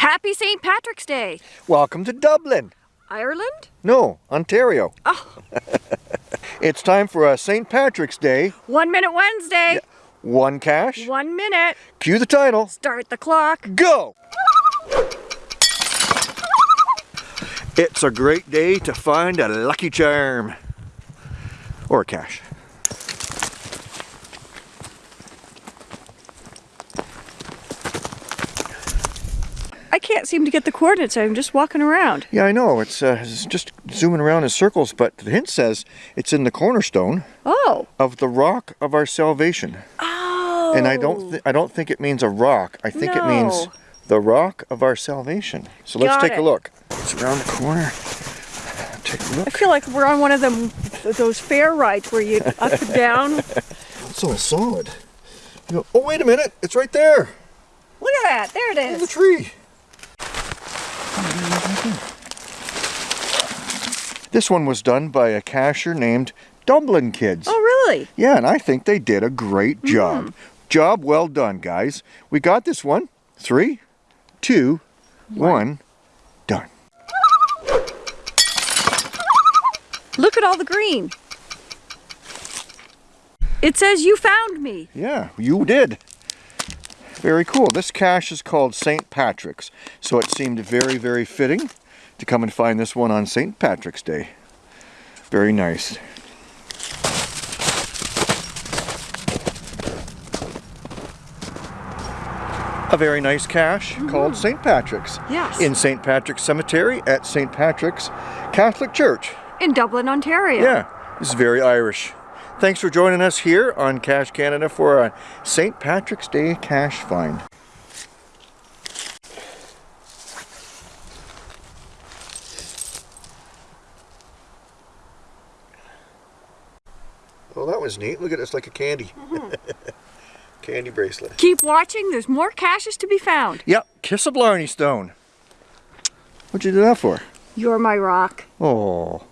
Happy St. Patrick's Day. Welcome to Dublin. Ireland? No, Ontario. Oh. it's time for a St. Patrick's Day. One Minute Wednesday. Yeah. One cache. One minute. Cue the title. Start the clock. Go! It's a great day to find a lucky charm. Or a cache. Can't seem to get the coordinates. I'm just walking around. Yeah, I know. It's, uh, it's just zooming around in circles, but the hint says it's in the cornerstone Oh. of the rock of our salvation. Oh. And I don't, I don't think it means a rock. I think it means the rock of our salvation. So let's Got take it. a look. It's around the corner. Take a I look. I feel like we're on one of them, those fair rides where you up and down. It's all solid. You oh, wait a minute. It's right there Look at that. There it is. in the is. This one was done by a cacher named Dublin Kids. Oh, really? Yeah, and I think they did a great mm. job. Job well done, guys. We got this one. Three, two, one, done. Look at all the green. It says you found me. Yeah, you did. Very cool. This cache is called St. Patrick's, so it seemed very, very fitting to come and find this one on St. Patrick's Day. Very nice. A very nice cache mm-hmm. called St. Patrick's Yes. in St. Patrick's Cemetery at St. Patrick's Catholic Church. In Dublin, Ontario. Yeah, It's very Irish. Thanks for joining us here on Cache Canada for a St. Patrick's Day cache find. Well, that was neat. Look at it, it's like a candy. Mm-hmm. candy bracelet. Keep watching. There's more caches to be found. Yep, Kiss a Blarney Stone. What'd you do that for? You're my rock. Oh.